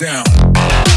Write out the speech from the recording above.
down.